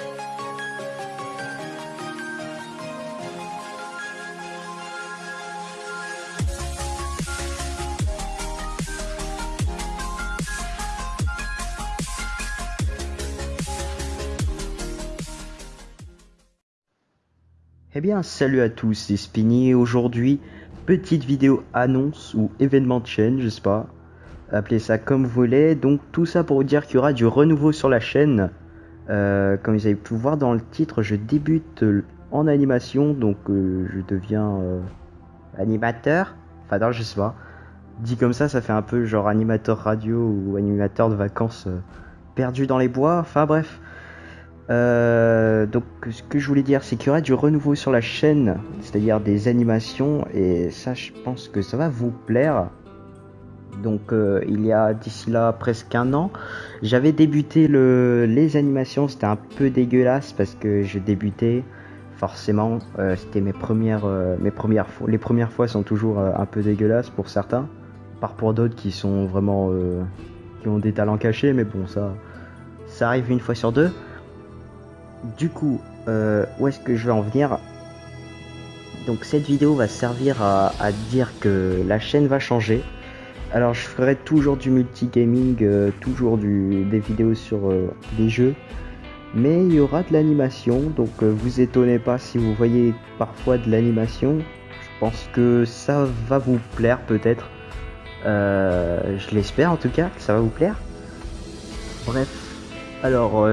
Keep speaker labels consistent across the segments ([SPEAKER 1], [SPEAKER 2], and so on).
[SPEAKER 1] Eh bien, salut à tous, c'est Spinny et aujourd'hui, petite vidéo annonce ou événement de chaîne, je sais pas, appelez ça comme vous voulez. Donc tout ça pour vous dire qu'il y aura du renouveau sur la chaîne. Euh, comme vous avez pu voir dans le titre, je débute en animation, donc euh, je deviens euh, animateur. Enfin non, je sais pas. Dit comme ça, ça fait un peu genre animateur radio ou animateur de vacances perdu dans les bois. Enfin bref. Euh, donc ce que je voulais dire c'est qu'il y aura du renouveau sur la chaîne, c'est-à-dire des animations et ça je pense que ça va vous plaire. Donc euh, il y a d'ici là presque un an, j'avais débuté le, les animations, c'était un peu dégueulasse parce que je débutais forcément, euh, c'était mes premières, mes premières fois, les premières fois sont toujours un peu dégueulasses pour certains, par pour d'autres qui sont vraiment, qui ont des talents cachés, mais bon ça, ça arrive une fois sur deux. Du coup, euh, où est-ce que je vais en venir? Donc cette vidéo va servir à, dire que la chaîne va changer. Alors je ferai toujours du multigaming, euh, toujours des vidéos sur euh, les jeux. Mais il y aura de l'animation, donc vous étonnez pas si vous voyez parfois de l'animation. Je pense que ça va vous plaire peut-être. je l'espère en tout cas, que ça va vous plaire. Bref, alors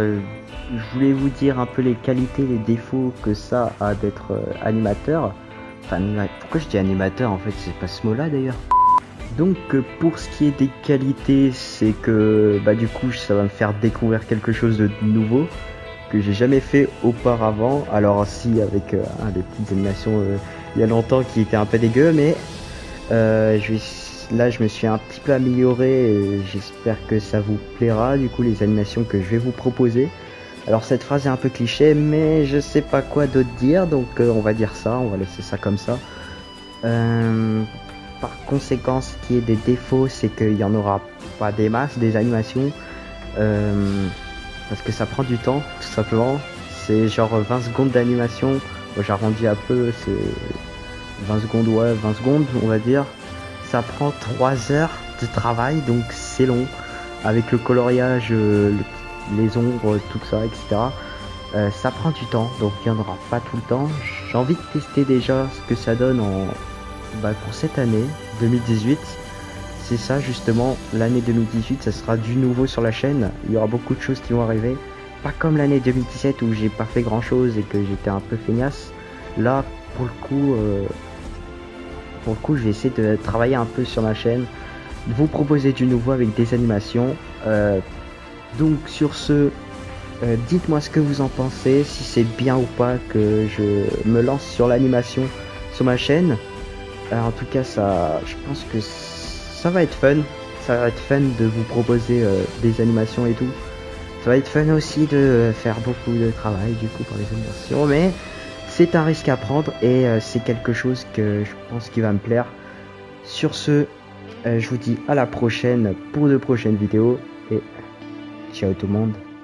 [SPEAKER 1] je voulais vous dire un peu les qualités, les défauts que ça a d'être euh, animateur. Enfin, pourquoi je dis animateur en fait? C'est pas ce mot-là d'ailleurs. Donc euh, pour ce qui est des qualités, c'est que bah du coup ça va me faire découvrir quelque chose de nouveau que j'ai jamais fait auparavant. Alors si avec euh, des petites animations il y a longtemps qui étaient un peu dégueu, mais là je me suis un petit peu amélioré j'espère que ça vous plaira du coup les animations que je vais vous proposer. Alors cette phrase est un peu cliché, mais je sais pas quoi d'autre dire, donc euh, on va dire ça, on va laisser ça comme ça. Euh, par conséquent, ce qui est des défauts, c'est qu'il y en aura pas des masses, des animations, euh, parce que ça prend du temps, tout simplement. C'est genre 20 secondes d'animation, j'arrondis un peu, c'est 20 secondes, ouais, 20 secondes, on va dire. Ça prend 3 heures de travail, donc c'est long. Avec le coloriage, le les ombres, tout ça, etc. Euh, ça prend du temps, donc il n'y en aura pas tout le temps. J'ai envie de tester déjà ce que ça donne en, bah, pour cette année 2018. C'est ça justement, l'année 2018, ça sera du nouveau sur la chaîne. Il y aura beaucoup de choses qui vont arriver. Pas comme l'année 2017 où j'ai pas fait grand chose et que j'étais un peu feignasse. Là, pour le coup, euh, pour le coup, je vais essayer de travailler un peu sur ma chaîne, vous proposer du nouveau avec des animations. Euh, donc sur ce, euh, dites-moi ce que vous en pensez, si c'est bien ou pas que je me lance sur l'animation sur ma chaîne. En tout cas, ça, je pense que ça va être fun. Ça va être fun de vous proposer euh, des animations et tout. Ça va être fun aussi de faire beaucoup de travail du coup pour les animations, mais c'est un risque à prendre et euh, c'est quelque chose que je pense qui va me plaire. Sur ce, je vous dis à la prochaine pour de prochaines vidéos et Ciao tout le monde.